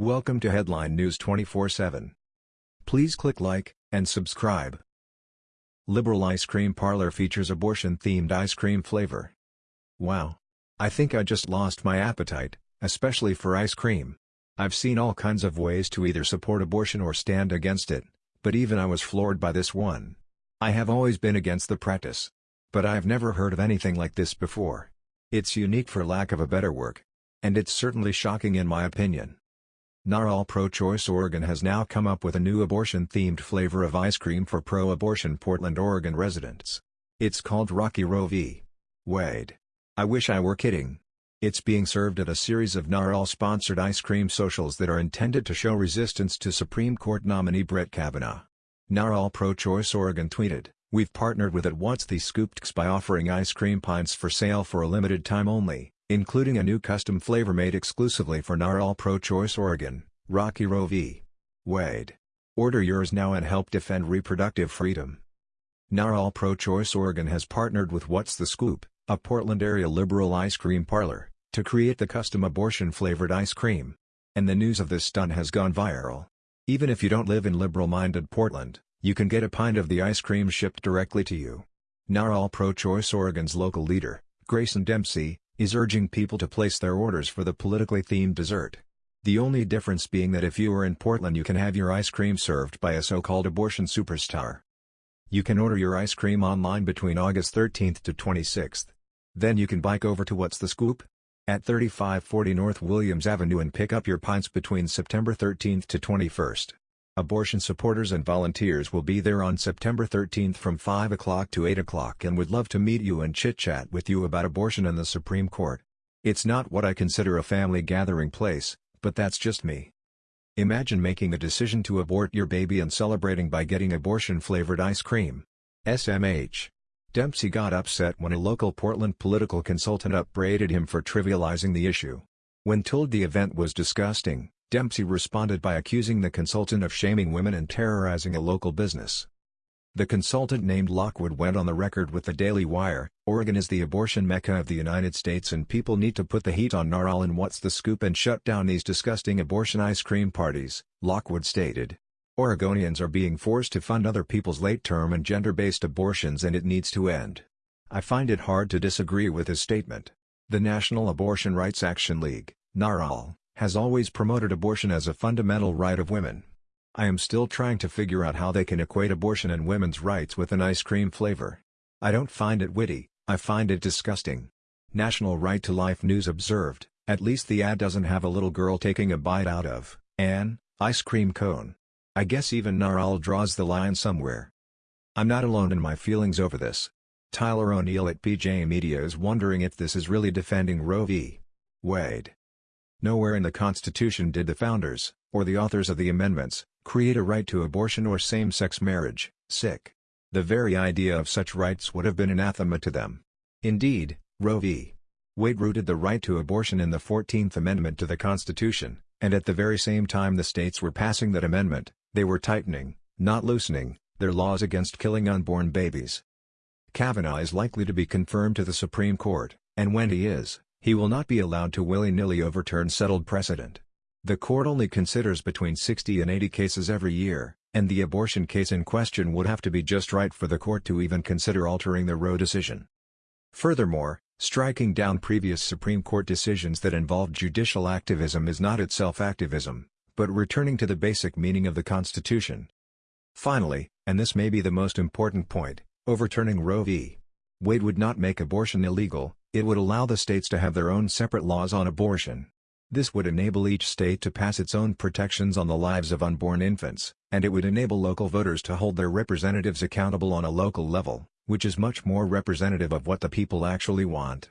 Welcome to Headline News 24/7. Please click like and subscribe. Liberal ice cream parlor features abortion-themed ice cream flavor. Wow. I think I just lost my appetite, especially for ice cream. I've seen all kinds of ways to either support abortion or stand against it, but even I was floored by this one. I have always been against the practice. But I've never heard of anything like this before. It's unique for lack of a better word. And it's certainly shocking in my opinion. NARAL Pro-Choice Oregon has now come up with a new abortion-themed flavor of ice cream for pro-abortion Portland, Oregon residents. It's called Rocky Roe v. Wade. I wish I were kidding. It's being served at a series of NARAL-sponsored ice cream socials that are intended to show resistance to Supreme Court nominee Brett Kavanaugh. NARAL Pro-Choice Oregon tweeted, We've partnered with At What's the Scoop by offering ice cream pints for sale for a limited time only including a new custom flavor made exclusively for NARAL Pro-Choice Oregon, Rocky Roe v. Wade. Order yours now and help defend reproductive freedom. NARAL Pro-Choice Oregon has partnered with What's the Scoop, a Portland-area liberal ice cream parlor, to create the custom abortion-flavored ice cream. And the news of this stunt has gone viral. Even if you don't live in liberal-minded Portland, you can get a pint of the ice cream shipped directly to you. NARAL Pro-Choice Oregon's local leader, Grayson Dempsey, is urging people to place their orders for the politically themed dessert. The only difference being that if you are in Portland you can have your ice cream served by a so-called abortion superstar. You can order your ice cream online between August 13th to 26th. Then you can bike over to What's the Scoop? At 3540 North Williams Avenue and pick up your pints between September 13th to 21st. Abortion supporters and volunteers will be there on September 13th from 5 o'clock to 8 o'clock and would love to meet you and chit-chat with you about abortion and the Supreme Court. It's not what I consider a family gathering place, but that's just me. Imagine making a decision to abort your baby and celebrating by getting abortion-flavored ice cream. SMH. Dempsey got upset when a local Portland political consultant upbraided him for trivializing the issue. When told the event was disgusting, Dempsey responded by accusing the consultant of shaming women and terrorizing a local business. The consultant named Lockwood went on the record with the Daily Wire, Oregon is the abortion mecca of the United States and people need to put the heat on NARAL and what's the scoop and shut down these disgusting abortion ice cream parties, Lockwood stated. Oregonians are being forced to fund other people's late-term and gender-based abortions and it needs to end. I find it hard to disagree with his statement. The National Abortion Rights Action League, NARAL, has always promoted abortion as a fundamental right of women. I am still trying to figure out how they can equate abortion and women's rights with an ice cream flavor. I don't find it witty, I find it disgusting. National Right to Life News observed, at least the ad doesn't have a little girl taking a bite out of, an, ice cream cone. I guess even Naral draws the line somewhere. I'm not alone in my feelings over this. Tyler O'Neill at PJ Media is wondering if this is really defending Roe v. Wade. Nowhere in the Constitution did the founders, or the authors of the amendments, create a right to abortion or same-sex marriage, sick. The very idea of such rights would have been anathema to them. Indeed, Roe v. Wade rooted the right to abortion in the 14th Amendment to the Constitution, and at the very same time the states were passing that amendment, they were tightening, not loosening, their laws against killing unborn babies. Kavanaugh is likely to be confirmed to the Supreme Court, and when he is, he will not be allowed to willy-nilly overturn settled precedent. The court only considers between 60 and 80 cases every year, and the abortion case in question would have to be just right for the court to even consider altering the Roe decision. Furthermore, striking down previous Supreme Court decisions that involved judicial activism is not itself activism, but returning to the basic meaning of the Constitution. Finally, and this may be the most important point, overturning Roe v. Wade would not make abortion illegal, it would allow the states to have their own separate laws on abortion. This would enable each state to pass its own protections on the lives of unborn infants, and it would enable local voters to hold their representatives accountable on a local level, which is much more representative of what the people actually want.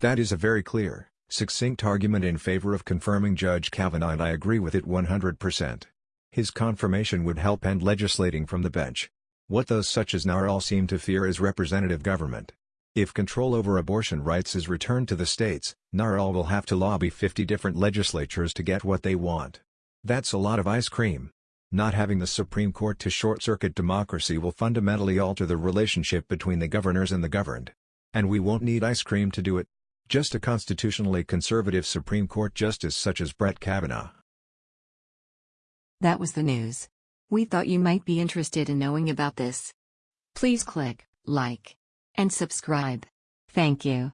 That is a very clear, succinct argument in favor of confirming Judge Kavanaugh and I agree with it 100%. His confirmation would help end legislating from the bench. What those such as NARAL seem to fear is representative government. If control over abortion rights is returned to the states, NARAL will have to lobby 50 different legislatures to get what they want. That's a lot of ice cream. Not having the Supreme Court to short-circuit democracy will fundamentally alter the relationship between the governors and the governed. And we won't need ice cream to do it. Just a constitutionally conservative Supreme Court justice such as Brett Kavanaugh. That was the news. We thought you might be interested in knowing about this. Please click like and subscribe. Thank you.